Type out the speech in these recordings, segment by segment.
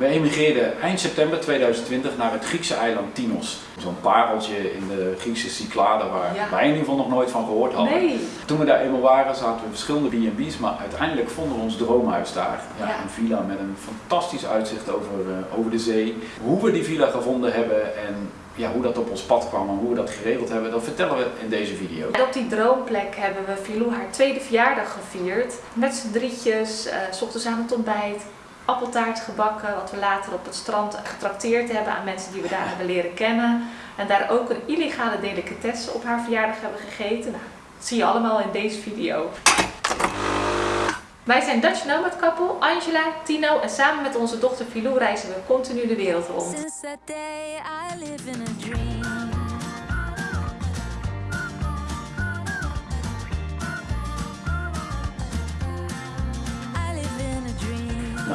We emigreerden eind september 2020 naar het Griekse eiland Tinos. Zo'n pareltje in de Griekse Cyclade waar Ja. wij in ieder geval nog nooit van gehoord hadden. Nee. Toen we daar eenmaal waren zaten we in verschillende B&B's, maar uiteindelijk vonden we ons droomhuis daar. Ja, Ja. Een villa met een fantastisch uitzicht over, eh, over de zee. Hoe we die villa gevonden hebben en ja, hoe dat op ons pad kwam en hoe we dat geregeld hebben, dat vertellen we in deze video. En op die droomplek hebben we Filou haar tweede verjaardag gevierd. Met z'n drietjes, eh, s ochtends aan het ontbijt, appeltaart gebakken, wat we later op het strand getrakteerd hebben aan mensen die we daar hebben leren kennen. En daar ook een illegale delicatesse op haar verjaardag hebben gegeten. Nou, dat zie je allemaal in deze video. Wij zijn Dutch Nomad Couple, Angela, Tino en samen met onze dochter Filou reizen we continu de wereld rond.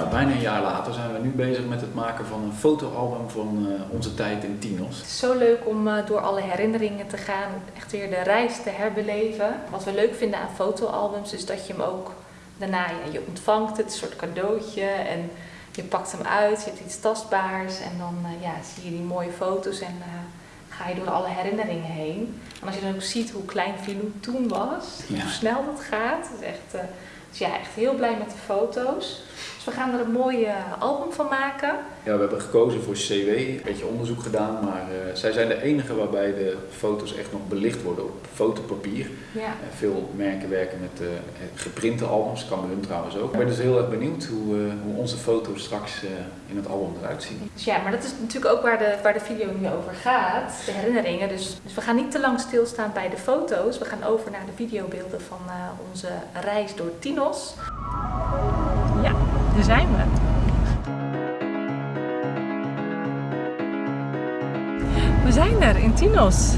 Nou, bijna een jaar later zijn we nu bezig met het maken van een fotoalbum van eh, onze tijd in Tinos. Het is zo leuk om eh, door alle herinneringen te gaan, echt weer de reis te herbeleven. Wat we leuk vinden aan fotoalbums is dat je hem ook daarna, ja, je ontvangt het, een soort cadeautje en je pakt hem uit, je hebt iets tastbaars en dan eh, ja, zie je die mooie foto's en ga je door alle herinneringen heen. En als je dan ook ziet hoe klein Filou toen was, Ja. hoe snel dat gaat, is echt, dus ja, echt heel blij met de foto's. Dus we gaan er een mooi eh, album van maken. Ja, we hebben gekozen voor CW, een beetje onderzoek gedaan, maar eh, zij zijn de enige waarbij de foto's echt nog belicht worden op fotopapier. Ja. Eh, veel merken werken met eh, geprinte albums, kan bij hun trouwens ook. Ik ben dus heel erg benieuwd hoe, hoe onze foto's straks in het album eruit zien. Dus ja, maar dat is natuurlijk ook waar de, waar de video nu over gaat, de herinneringen. Dus, dus we gaan niet te lang stilstaan bij de foto's. We gaan over naar de videobeelden van onze reis door Tinos. Daar zijn we. We zijn er in Tinos.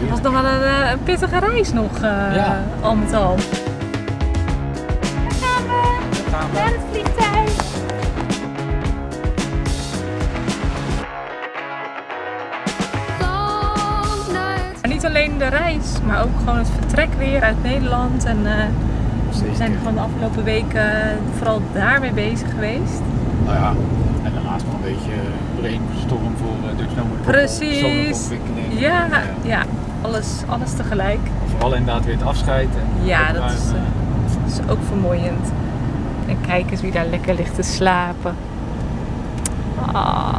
Het was nog wel een, eh, een pittige reis nog, eh, Ja. al met al. Daar gaan we, naar het vliegtuig. Long nights. En niet alleen de reis, maar ook gewoon het vertrek weer uit Nederland. En eh, we zijn gewoon de afgelopen weken vooral daarmee bezig geweest. Nou ja, en daarnaast nog een beetje brainstorm voor uh, Dutch Nomad Precies. Ja, eh, ja alles, alles tegelijk. Vooral inderdaad weer het afscheid. En Ja, dat is, eh, dat is ook vermoeiend. En kijk eens wie daar lekker ligt te slapen. Ah,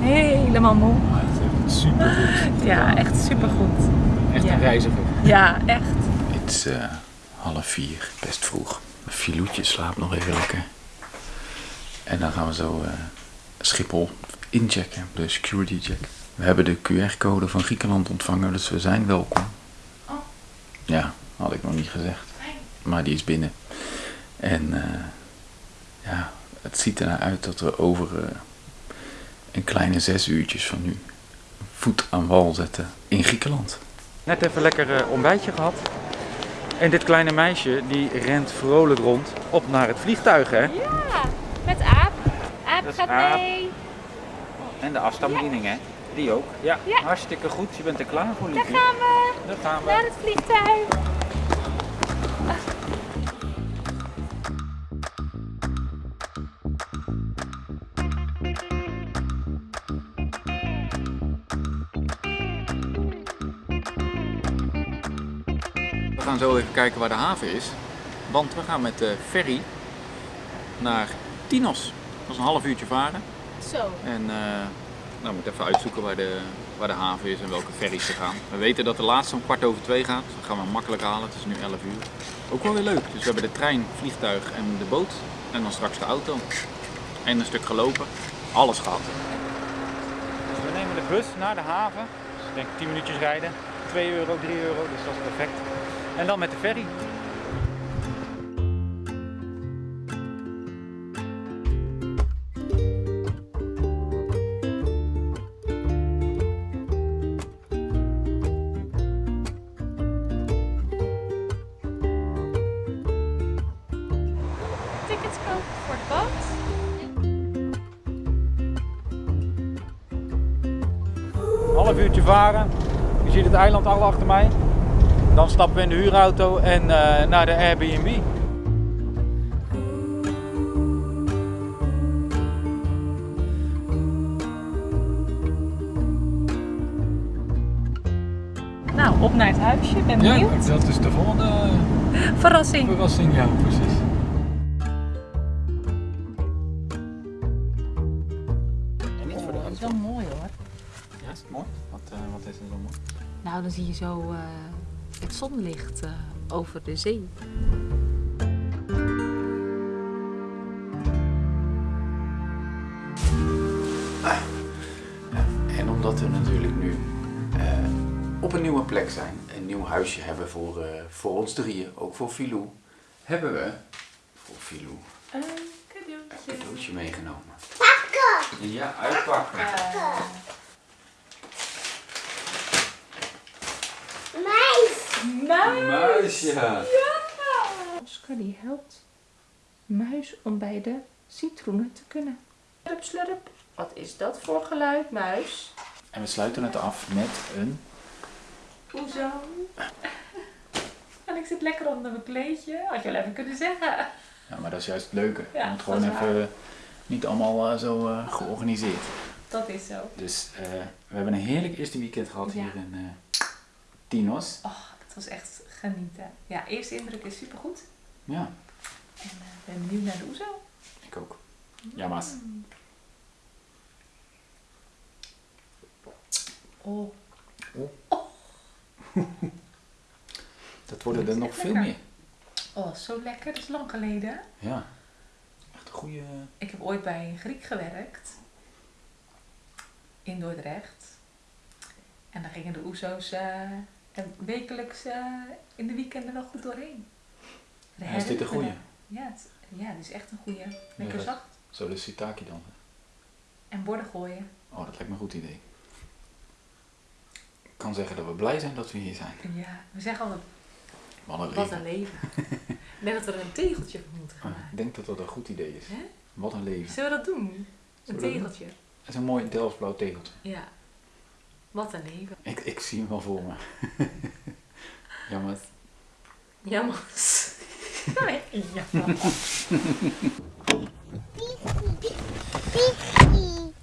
helemaal moe. Maar het heeft super goed. Ja, echt supergoed. Echt Ja. een reiziger. Ja, echt. Het is eh, half vier, best vroeg. Filoetje slaapt nog even lekker. En dan gaan we zo eh, Schiphol inchecken, de security check. We hebben de QR-code van Griekenland ontvangen, dus we zijn welkom. Oh. Ja, had ik nog niet gezegd. Maar die is binnen. En eh, ja, het ziet ernaar uit dat we over eh, een kleine zes uurtjes van nu voet aan wal zetten in Griekenland. Net even lekker ontbijtje gehad. En dit kleine meisje die rent vrolijk rond op naar het vliegtuig hè. Ja, met Aap. Aap Dat gaat Aap. mee. En de afstandsbediening hè. Die ook. Ja, Ja. hartstikke goed. Je bent er klaar voor Daar liefje. gaan we. Daar gaan we. Naar het vliegtuig. Gaan zo even kijken waar de haven is. Want we gaan met de ferry naar Tinos. Dat is een half uurtje varen. Zo. En eh nou, we moeten even uitzoeken waar de, waar de haven is en welke ferries er gaan. We weten dat de laatste om kwart over twee gaat. Dus dat gaan we makkelijk halen. Het is nu 11 uur. Ook wel weer leuk. Dus we hebben de trein, vliegtuig en de boot. En dan straks de auto. En een stuk gelopen. Alles gehad. Dus we nemen de bus naar de haven. Dus ik denk 10 minuutjes rijden. 2 euro, 3 euro, dus dat is perfect. En dan met de ferry. Tickets kopen voor de boot. Half uurtje varen. Je ziet het eiland al achter mij. Dan stappen we in de huurauto en eh, naar de Airbnb. Nou, op naar het huisje. Ben benieuwd. Ja, dat is de volgende eh, verrassing. Verrassing, ja, precies. Dat is wel mooi hoor. Ja, is het mooi? Wat, eh, wat is er zo mooi? Nou, dan zie je zo het zonlicht eh, over de zee. En omdat we natuurlijk nu eh, op een nieuwe plek zijn, een nieuw huisje hebben voor, eh, voor ons drieën, ook voor Filou, hebben we voor Filou Een een cadeautje. cadeautje meegenomen. Pakken! Ja, uitpakken. Muis! Muisje! Oscar die helpt muis om bij de citroenen te kunnen. Slurp, slurp. Wat is dat voor geluid, muis? En we sluiten het af met een... Hoezo? En ik zit lekker onder mijn kleedje. Had je wel even kunnen zeggen. Ja, maar dat is juist het leuke. Ja, Je moet dat gewoon is waar. even niet allemaal eh, zo eh, georganiseerd. Dat is zo. Dus eh, we hebben een heerlijk eerste weekend gehad Ja. hier in eh Tinos. Oh, was echt genieten. Ja, eerste indruk is supergoed. Ja, En ik ben benieuwd naar de oezo. ik ook. Ja, Maas. Oh, Dat worden Dat er nog veel lekker. meer. oh, zo lekker. Dat is lang geleden. Ja, echt een goede... Ik heb ooit bij een Griek gewerkt. In Dordrecht. En daar gingen de oezo's eh, en wekelijks eh, in de weekenden nog goed doorheen. De Ja, is dit een herinneringen. Ja, het, ja, dit is echt een goeie. Lekker zacht. Zo de sitaki dan. En borden gooien. Oh, dat lijkt me een goed idee. Ik kan zeggen dat we blij zijn dat we hier zijn. Ja, we zeggen altijd, Wat een wat leven. een leven. ik denk dat we er een tegeltje van moeten gaan Ah, maken. Ik denk dat dat een goed idee is. Wat een leven. Zullen we dat doen? Een Zullen tegeltje. Het is een mooi Delftsblauw tegeltje. Ja. Wat een leven. Ik, ik zie hem wel voor me. Jammer. Jammer. Jammer.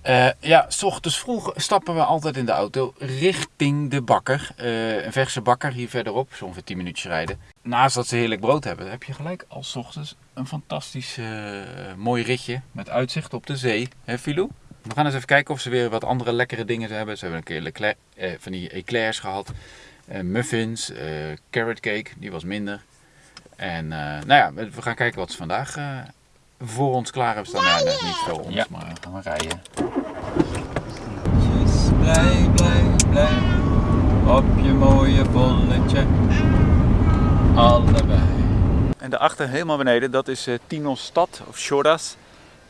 Eh, ja, s ochtends vroeg stappen we altijd in de auto richting de bakker. Eh, een verse bakker hier verderop, zo'n ongeveer 10 minuutjes rijden. Naast dat ze heerlijk brood hebben, heb je gelijk als 's ochtends een fantastisch eh, mooi ritje met uitzicht op de zee. Hè, Filou? We gaan eens even kijken of ze weer wat andere lekkere dingen hebben. Ze hebben een keer eh, van die eclairs gehad, eh, muffins, eh, carrot cake, die was minder. En eh, nou ja, we gaan kijken wat ze vandaag eh, voor ons klaar hebben staan. Nou, net niet voor ons, maar gaan we rijden. Blij, blij, blij. Op je mooie bolletje. Allebei. En daarachter, helemaal beneden, dat is eh Tinos stad, of Shodas.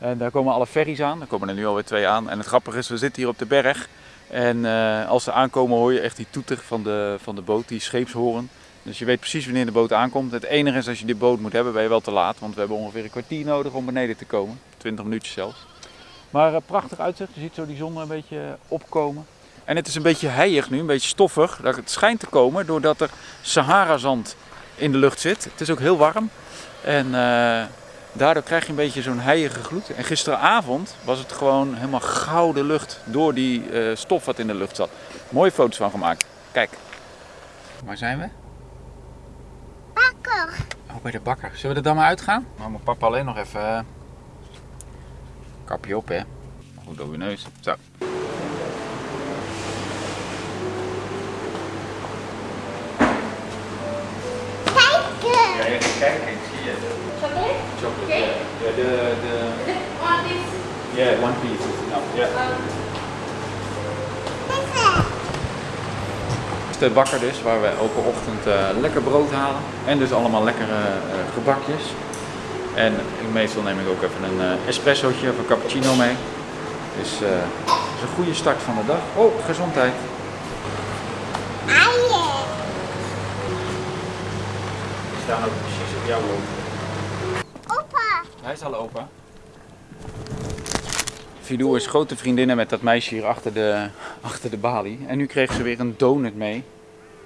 En daar komen alle ferries aan. Er komen er nu alweer twee aan. En het grappige is, we zitten hier op de berg. En eh, als ze aankomen hoor je echt die toeter van de, van de boot, die scheepshoren. Dus je weet precies wanneer de boot aankomt. Het enige is, als je die boot moet hebben, ben je wel te laat. Want we hebben ongeveer een kwartier nodig om beneden te komen. 20 minuutjes zelfs. Maar eh, prachtig uitzicht. Je ziet zo die zon een beetje opkomen. En het is een beetje heilig nu, een beetje stoffig. Dat Het schijnt te komen doordat er Sahara-zand in de lucht zit. Het is ook heel warm. En eh, daardoor krijg je een beetje zo'n heilige gloed. En gisteravond was het gewoon helemaal gouden lucht door die eh, stof wat in de lucht zat. Mooie foto's van gemaakt. Kijk. Waar zijn we? Bakker. Oh, bij de bakker. Zullen we er dan maar uitgaan? Maar mijn papa alleen nog even... eh, Kapje op, hè. Goed over je neus. Zo. Ja, even kijken. Ik zie je. Chocolate? Ja, de... de... One piece. Yeah, one piece is enough. Yeah. De bakker dus, waar we elke ochtend eh, lekker brood halen. En dus allemaal lekkere eh, gebakjes. En meestal neem ik ook even een eh, espressootje of een cappuccino mee. Dus eh dat is een goede start van de dag. Oh, gezondheid. Die staan ook precies op jouw loop. Hij is al opa. Filou is grote vriendinnen met dat meisje hier achter de, achter de balie. En nu kreeg ze weer een donut mee.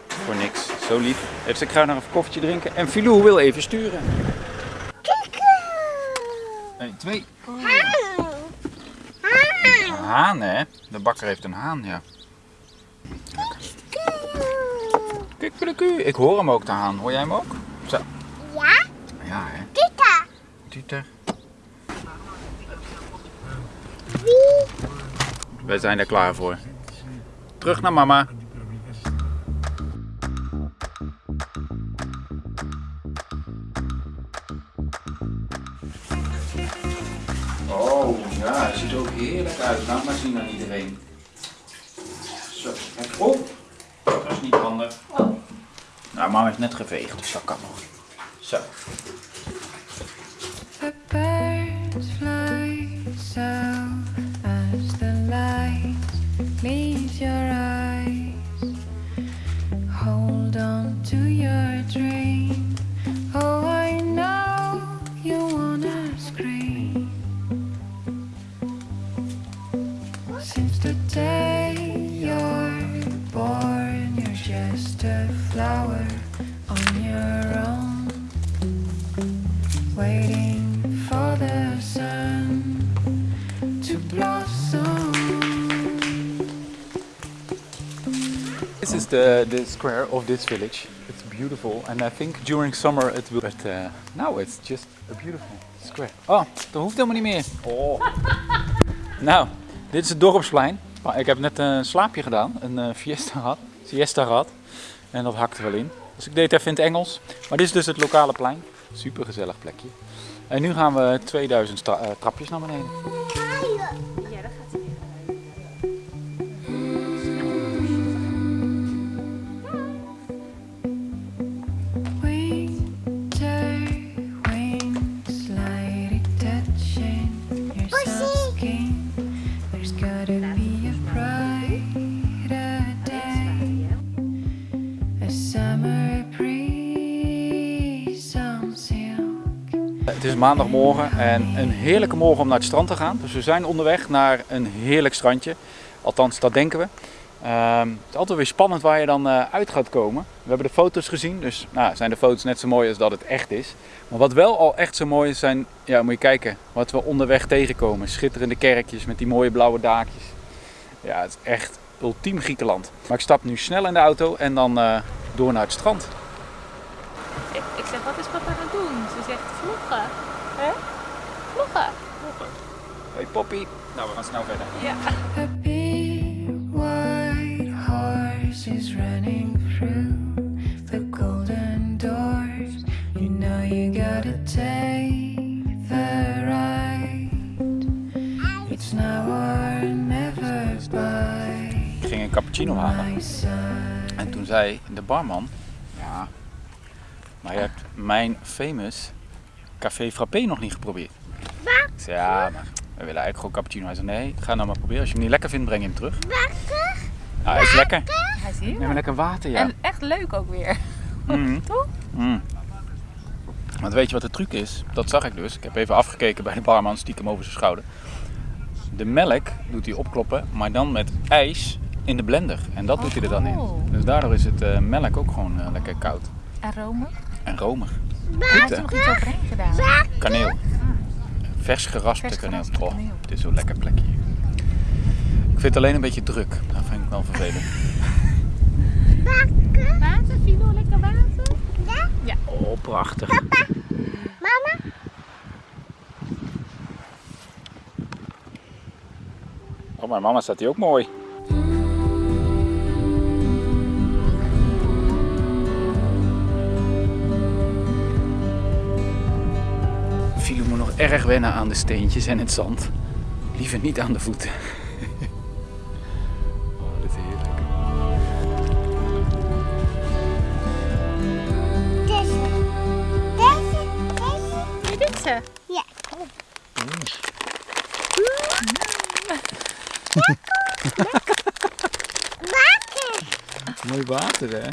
Voor niks. Zo lief. Heeft ze nog even een koffietje drinken. En Filou wil even sturen. 1, 2. Een haan hè? De bakker heeft een haan, ja. Kikkeleku. Ik hoor hem ook te haan. Hoor jij hem ook? Zo. Ja? Ja, hè? Wie? Wij zijn er klaar voor. Terug naar mama. Oh ja, het ziet er ook heerlijk uit. Laat maar zien aan iedereen. Zo, kijk op. Dat is niet handig. Nou, mama is net geveegd, dus dat kan nog. Zo. The, the square of this village. It's beautiful and I think during summer it will... But uh, now it's just a beautiful square. Oh, dat hoeft helemaal niet meer. Oh. nou, dit is het dorpsplein. Maar Ik heb net een slaapje gedaan, een eh, fiesta gehad, siesta gehad. En dat hakte wel in. Dus ik deed het even in het Engels. Maar dit is dus het lokale plein. Super gezellig plekje. En nu gaan we 2000 stra- eh, trapjes naar beneden. Het is maandagmorgen en een heerlijke morgen om naar het strand te gaan. Dus we zijn onderweg naar een heerlijk strandje. Althans, dat denken we. Ehm, het is altijd weer spannend waar je dan eh, uit gaat komen. We hebben de foto's gezien, dus nou, zijn de foto's net zo mooi als dat het echt is. Maar wat wel al echt zo mooi is, zijn, ja, moet je kijken, wat we onderweg tegenkomen. Schitterende kerkjes met die mooie blauwe daakjes. Ja, het is echt ultiem Griekenland. Maar ik stap nu snel in de auto en dan eh, door naar het strand. Ik, ik zeg, wat is papa aan het doen? Ze zegt, vloggen. Hè? Vloggen. Hey Poppy. Nou, we gaan snel verder. Ja. A big white horse is running through the golden doors. You know you gotta take the ride. It's now or never by Ik ging een cappuccino halen. En toen zei de barman, ja, maar je hebt mijn famous café frappé nog niet geprobeerd. Zei, ja, maar we willen eigenlijk gewoon cappuccino. Hij zei, nee, ga nou maar proberen. Als je hem niet lekker vindt, breng je hem terug. Lekker? Nou, hij is lekker. Hij is hier. Neem maar lekker water, ja. En echt leuk ook weer. Mhm. Toch? Mm. Want weet je wat de truc is? Dat zag ik dus. Ik heb even afgekeken bij de barman, stiekem over zijn schouder. De melk doet hij opkloppen, maar dan met ijs in de blender. En dat doet hij er dan in. Oh. Dus daardoor is het eh, melk ook gewoon eh, lekker koud. En romig. En romig. Hij Goed, heeft er nog iets overheen gedaan. Kaneel. Vers geraspte Vers kaneel. Oh, het is zo'n lekker plekje hier. Ik vind het alleen een beetje druk. Dat vind ik wel vervelend. Water, Filo, lekker water. Oh, prachtig. Mama? Oh, mijn mama staat hier ook mooi. Erg wennen aan de steentjes en het zand. Liever niet aan de voeten. Oh, dit is heerlijk. Deze. Deze. Deze. Ze? Ja. Water. Mooi water, hè?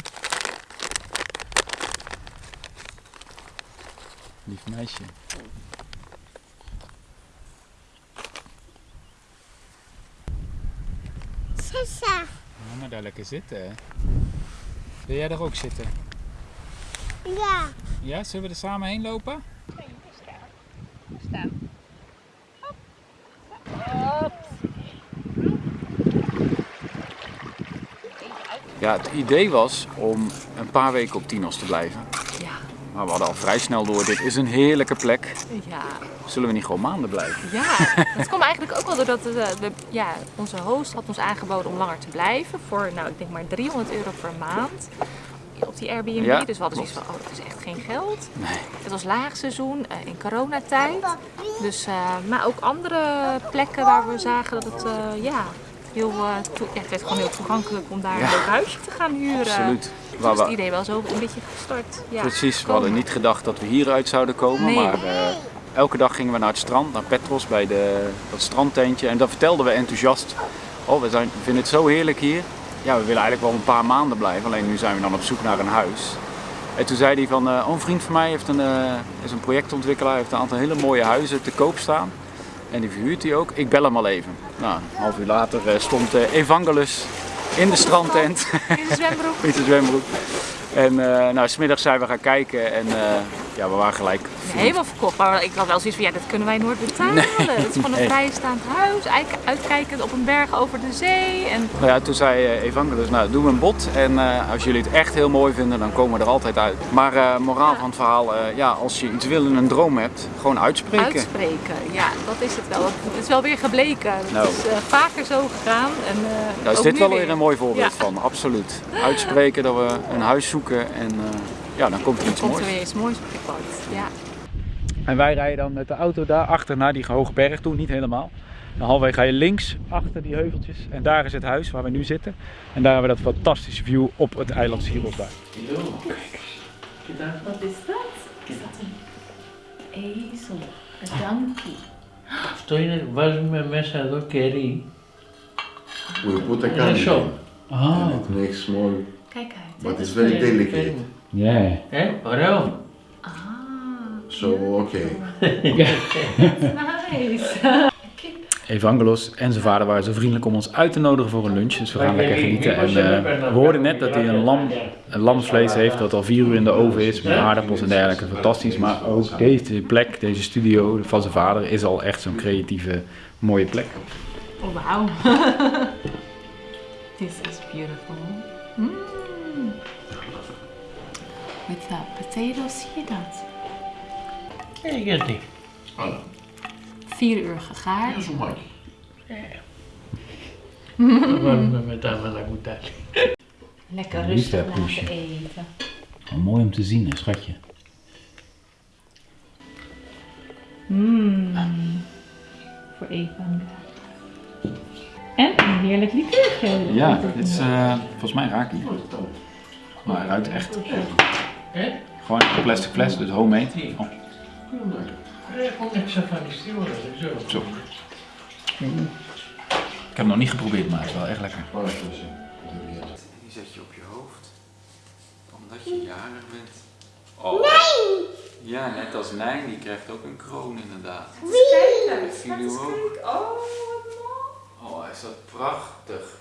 Lief meisje. Sissa. Ga maar daar lekker zitten, hè? Wil jij er ook zitten? Ja. Ja, zullen we er samen heen lopen? Staan. Ja, het idee was om een paar weken op Tinos te blijven. Ja, Maar we hadden al vrij snel door, dit is een heerlijke plek. ja, Zullen we niet gewoon maanden blijven? ja. Het kwam eigenlijk ook wel doordat we, we- ja, onze host had ons aangeboden om langer te blijven. Voor, nou, ik denk maar 300 euro per maand. Op die Airbnb. Ja, dus we hadden zoiets van, oh, dat is echt geen geld. Het was laagseizoen eh, in coronatijd. Dus, eh, maar ook andere plekken waar we zagen dat het, eh, ja, heel, eh, ja, het werd gewoon heel toegankelijk om daar Ja. een leuk huisje te gaan huren. Absoluut. Toen Waar was het idee wel zo een beetje gestart. Ja, precies, we komen. hadden niet gedacht dat we hieruit zouden komen. Nee. Maar eh, elke dag gingen we naar het strand, naar Petros, bij de, dat strandtentje. En dan vertelden we enthousiast, oh we, zijn, we vinden het zo heerlijk hier. Ja, we willen eigenlijk wel een paar maanden blijven. Alleen nu zijn we dan op zoek naar een huis. En toen zei hij van, oh, een vriend van mij heeft een, eh, is een projectontwikkelaar, heeft een aantal hele mooie huizen te koop staan. En die verhuurt hij ook. Ik bel hem al even. Nou, een half uur later eh, stond eh, Evangelus in de strandtent. In de zwembroek. in zijn zwembroek. En nou, smiddags zijn we gaan kijken en ja, we waren gelijk. Helemaal verkocht. Maar ik had wel zoiets van, ja, dat kunnen wij nooit betalen. dat is gewoon een nee. vrijstaand huis, uitkijkend op een berg over de zee. En Nou ja, toen zei eh, Evangelus, nou doen we een bod en eh, als jullie het echt heel mooi vinden, dan komen we er altijd uit. Maar eh, moraal van het verhaal, ja, als je iets wil en een droom hebt, gewoon uitspreken. uitspreken, ja, dat is het wel. Het is wel weer gebleken. Het Nou. is vaker zo gegaan. En, Daar is ook dit wel weer. een mooi voorbeeld Ja. van, absoluut. Uitspreken dat we een huis zoeken en ja, dan komt er iets Komt er moois. weer iets moois op je pad. Ja. En wij rijden dan met de auto daar achter naar die hoge berg toe, niet helemaal. Dan halverwege ga je links achter die heuveltjes en daar is het huis waar we nu zitten. En daar hebben we dat fantastische view op het eiland Siros daar. Wat is dat? Is dat een ezel? Een donkey? Αυτό είναι, βάζουμε μέσα εδώ κερί. We put a Είναι candy σοκ. Ah, and it makes small, Kijk uit. but hè. it's very delicate. Ja. 예? 어려워. Ah, Zo, oké. nice. Evangelos en zijn vader waren zo vriendelijk om ons uit te nodigen voor een lunch. Dus we gaan lekker genieten. En eh, we hoorden net dat hij een, lam, een lamsvlees heeft dat al vier uur in de oven is. Met aardappels en dergelijke. Fantastisch. Maar ook deze plek, deze studio van zijn vader is al echt zo'n creatieve, mooie plek. Oh, wauw. This is beautiful. Hmm. With the potatoes zie je dat? Nee, ik weet het niet. Vier uur gegaard. is een mooi. Met dat Lekker rustig laten poesje. eten. Mooi om te zien, hè, schatje. Mmm. Voor Eva. En een heerlijk likeurgeel. Ja, dit is eh, volgens mij raak niet. Maar hij ruikt echt. Gewoon een plastic fles, dus homemade. Oh. Zo. Ik heb het nog niet geprobeerd, maar het is wel echt lekker. Die zet je op je hoofd, omdat je jarig bent. Oh. Nee! Ja, net als Nijn, die krijgt ook een kroon inderdaad. Wie? oh wat mooi. Oh, Oh, is dat prachtig.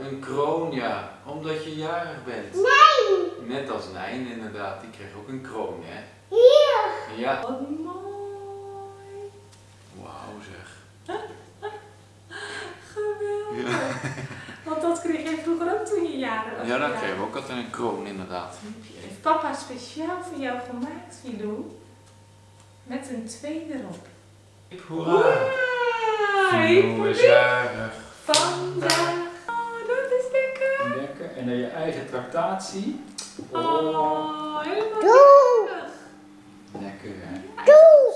Een kroon, ja. Omdat je jarig bent. Nee! Net als Nijn inderdaad, die kreeg ook een kroon, hè? Hier. Ja. wat mooi. Wauw zeg. Geweldig. Want dat kreeg jij vroeger ook toen je jaren was. Ja, dan kregen we ook altijd een kroon inderdaad. Heeft papa speciaal voor jou gemaakt, Filou. Met een twee erop. Hoera! Filou is jarig. Vandaag. Oh, dat is lekker. Lekker. En dan je eigen tractatie. Oh, helemaal Doe. lekker. Hè? Doe.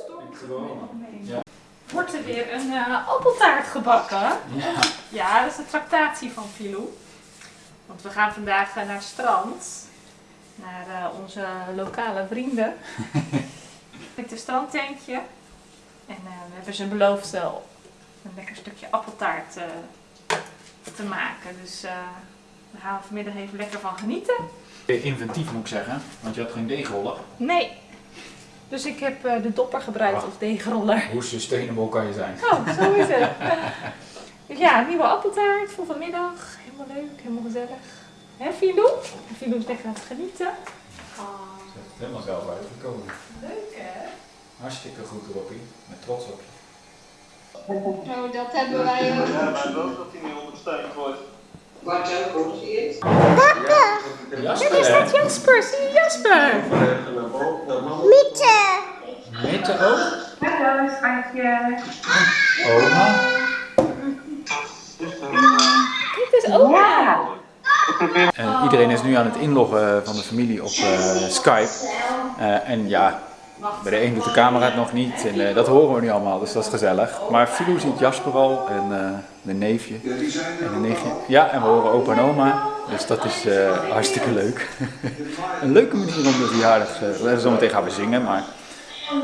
Wordt er weer een eh, appeltaart gebakken? Ja. Ja, dat is de tractatie van Filou. Want we gaan vandaag eh, naar het strand. Naar eh, onze lokale vrienden. Met een strandtentje. En eh, we hebben ze beloofd eh, een lekker stukje appeltaart eh, te maken. Dus eh daar gaan we vanmiddag even lekker van genieten. Inventief moet ik zeggen, want je had geen deegroller. Nee. Dus ik heb eh, de dopper gebruikt als deegroller. Hoe sustainable kan je zijn? Oh, zo is het. Dus ja, nieuwe appeltaart voor vanmiddag. Helemaal leuk, helemaal gezellig. Hè, Filou? Filou is lekker aan het genieten. Oh, Ze heeft het helemaal zelf uitgekomen. leuk hè? Hartstikke goed, Robbie. Met trots op je. Nou, dat hebben wij ook. Ja, maar wel dat hij niet ondersteund wordt. Daar staat Jasper, zie je Jasper? Mitte. Mitte ook? Hallo, schatje. Oma. Kijk, het is oma. En iedereen is nu aan het inloggen van de familie op eh, Skype. Eh, en ja, bij de een doet de camera het nog niet. En eh, dat horen we nu allemaal, dus dat is gezellig. Maar Filou ziet Jasper al en eh, de neefje en de nichtje. Ja, en we horen opa en oma. Dus dat is eh, hartstikke leuk. Een leuke manier om de verjaardag... Uh, zometeen gaan we zingen, maar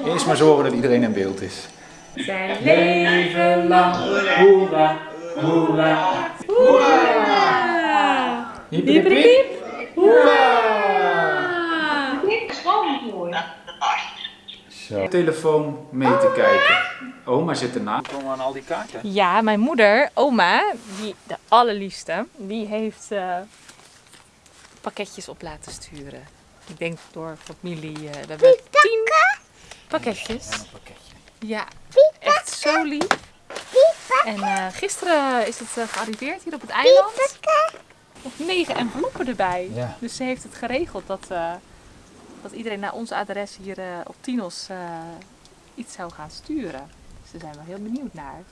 eerst maar zorgen dat iedereen in beeld is. Zijn leven lang. Hoera, hoera, Hiep, hiep, hiep. Zo. Telefoon mee te kijken. Oma zit ernaast. Komen aan al die kaarten? Ja, mijn moeder, oma, die, de allerliefste, die heeft eh, pakketjes op laten sturen. Ik denk door familie. eh, we hebben tien pakketjes. Pakketje. Ja, echt zo lief. En eh, gisteren is het eh, gearriveerd hier op het eiland. Nog negen enveloppen erbij. Ja. Dus ze heeft het geregeld dat, eh, dat iedereen naar ons adres hier eh, op Tinos eh, iets zou gaan sturen. Dus daar zijn we heel benieuwd naar.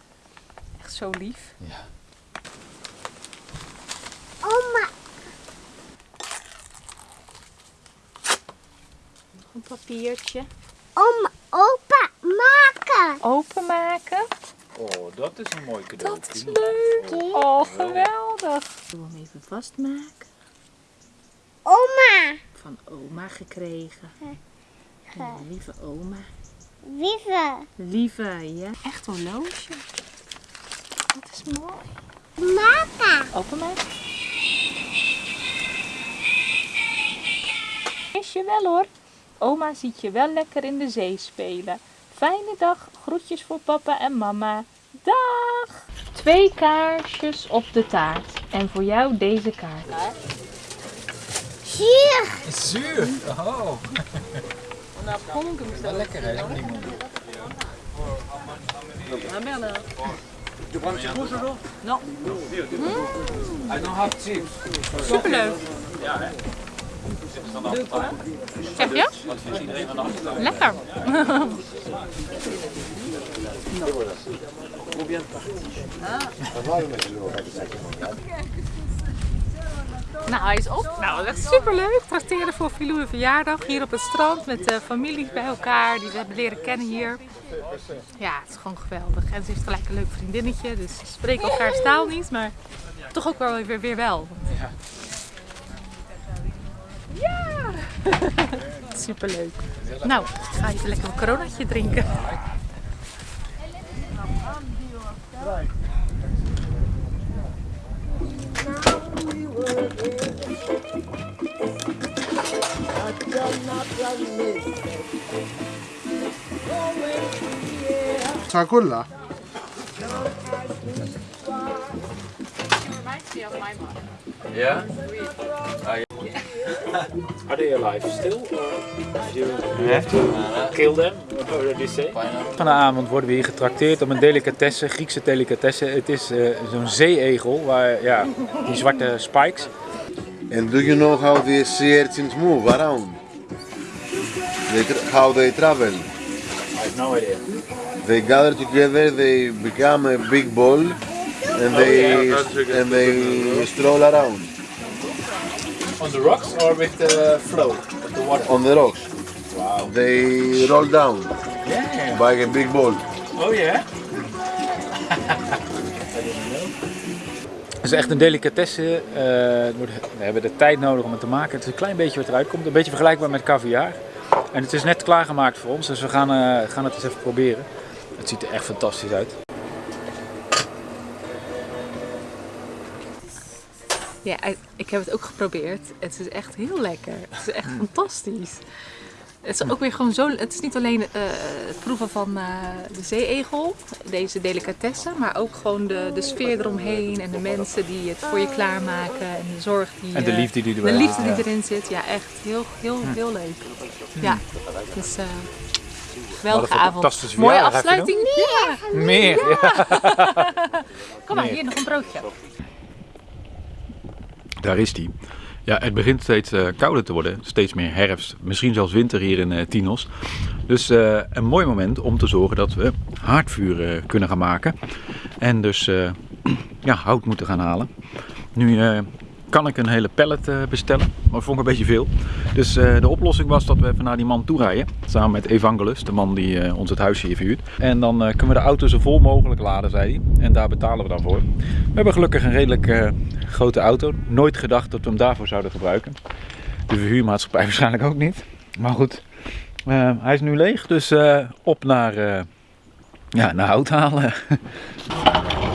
Echt zo lief. Ja. Oma. Nog een papiertje. Oma. Opa. Maken. Openmaken. Oh, dat is een mooi cadeau. Dat is leuk. Oh, geweldig. Ik wil hem even vastmaken. Oma. Van oma gekregen. Ja, lieve oma. Vive. Lieve, ja. Echt horloge. Dat is mooi. Maken. Openmaken. Is je wel hoor. Oma ziet je wel lekker in de zee spelen. Fijne dag. Groetjes voor papa en mama. Dag. Twee kaarsjes op de taart. En voor jou deze kaart. sûr Sûr Oh On apprend comme ça. Lekker hè, limon. Ah merde. Tu prends un petit Non. Mmh. I don't have chips. Soepele. Ja hè. De quoi? Combien de Ah. Nou, hij is op. Nou, dat is superleuk. Trakteren voor Filou een verjaardag hier op het strand met de familie bij elkaar die we hebben leren kennen hier. Ja, het is gewoon geweldig. En ze is gelijk een leuk vriendinnetje, dus ze spreken elkaars taal niet, maar toch ook wel weer, weer wel. Ja. Ja! Superleuk. Nou, ik ga even lekker een coronaatje drinken. Chakula. Ah? It reminds me of my mom. Yeah? Are they alive still? Or you have to kill them? What do they say? Vanavond worden we hier getrakteerd op een delicatesse, Griekse delicatesse. Het is eh, zo'n zeeegel, waar, ja, die zwarte spikes. And do you know how the sea urchins move around? They how they travel? I have no idea. They gather together, they become a big ball, and they and they stroll around On the rocks or with the flow of the water? on the rocks. Wow. They roll down Yeah. by a big ball. Oh yeah? Het is echt een delicatesse. eh, we hebben de tijd nodig om het te maken. Het is een klein beetje wat eruit komt. Een beetje vergelijkbaar met caviar. En het is net klaargemaakt voor ons, dus we gaan, eh, gaan het eens even proberen. Het ziet er echt fantastisch uit. Ja, ik heb het ook geprobeerd. Het is echt heel lekker. Het is echt fantastisch. Het is ook weer gewoon zo. Het is niet alleen eh, het proeven van eh, de zeeegel, deze delicatesse, maar ook gewoon de, de sfeer eromheen en de mensen die het voor je klaarmaken en de zorg die. En de eh, liefde die erbij De liefde die erin zit. Ja, echt heel, heel, heel leuk. Ja, dus. eh Wat geweldige avond. Mooie afsluiting. Ja. Meer! Ja. Kom maar, Meer. hier nog een broodje. Daar is die. Ja, het begint steeds eh, kouder te worden, steeds meer herfst, misschien zelfs winter hier in eh, Tinos. Dus eh, een mooi moment om te zorgen dat we haardvuur kunnen gaan maken. En dus ja, hout moeten gaan halen. Nu kan ik een hele pallet eh, bestellen, maar vond ik een beetje veel. Dus eh, de oplossing was dat we even naar die man toe rijden. Samen met Evangelus, de man die eh, ons het huisje hier verhuurt. En dan kunnen we de auto zo vol mogelijk laden, zei hij. En daar betalen we dan voor. We hebben gelukkig een redelijk grote auto. Nooit gedacht dat we hem daarvoor zouden gebruiken. De verhuurmaatschappij waarschijnlijk ook niet. Maar goed, hij is nu leeg. Dus op naar, ja, naar hout halen.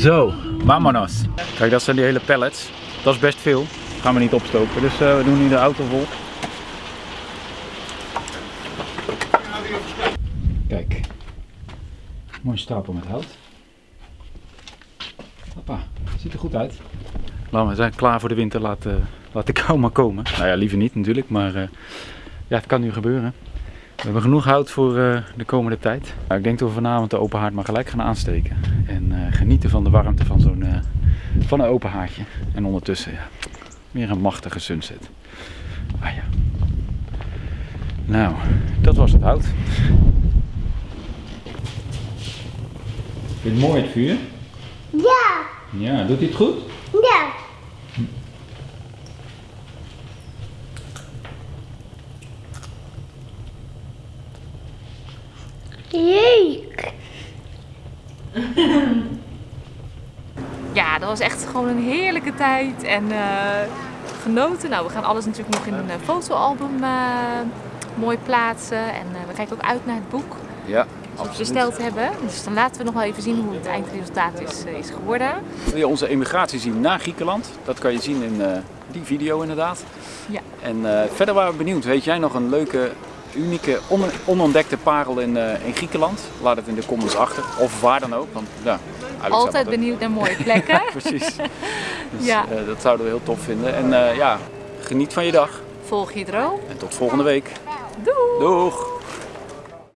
Zo, vamonos. Kijk, dat zijn die hele pallets. Dat is best veel. Gaan we niet opstoken. Dus eh, we doen nu de auto vol. Kijk. Mooi stapel met hout. Hoppa, ziet er goed uit. Nou, we zijn klaar voor de winter. Laat, eh, laat de kou maar komen. Nou ja, liever niet natuurlijk. Maar eh, ja, het kan nu gebeuren. We hebben genoeg hout voor eh, de komende tijd. Nou, ik denk dat we vanavond de open haard maar gelijk gaan aansteken. En eh, genieten van de warmte van zo'n eh, van een open haardje. En ondertussen ja, weer een machtige sunset. Ah ja. Nou, dat was het hout. Vind je het mooi het vuur? Ja, Ja, doet hij het goed? ja. Ja, dat was echt gewoon een heerlijke tijd en eh, genoten. Nou, we gaan alles natuurlijk nog in een eh, fotoalbum eh, mooi plaatsen. En we kijken ook uit naar het boek Ja, dat we besteld hebben. Dus dan laten we nog wel even zien hoe het eindresultaat is, is geworden. Wil je onze emigratie zien naar Griekenland? Dat kan je zien in die video inderdaad. Ja. En verder waren we benieuwd. Weet jij nog een leuke, unieke, on- onontdekte parel in, eh, in Griekenland? Laat het in de comments achter. Of waar dan ook. Want, ja, Altijd benieuwd naar mooie plekken. Precies. Dus, Ja. eh, dat zouden we heel tof vinden. En eh, ja, geniet van je dag. Volg je droom. En tot volgende week. Doei! Doeg!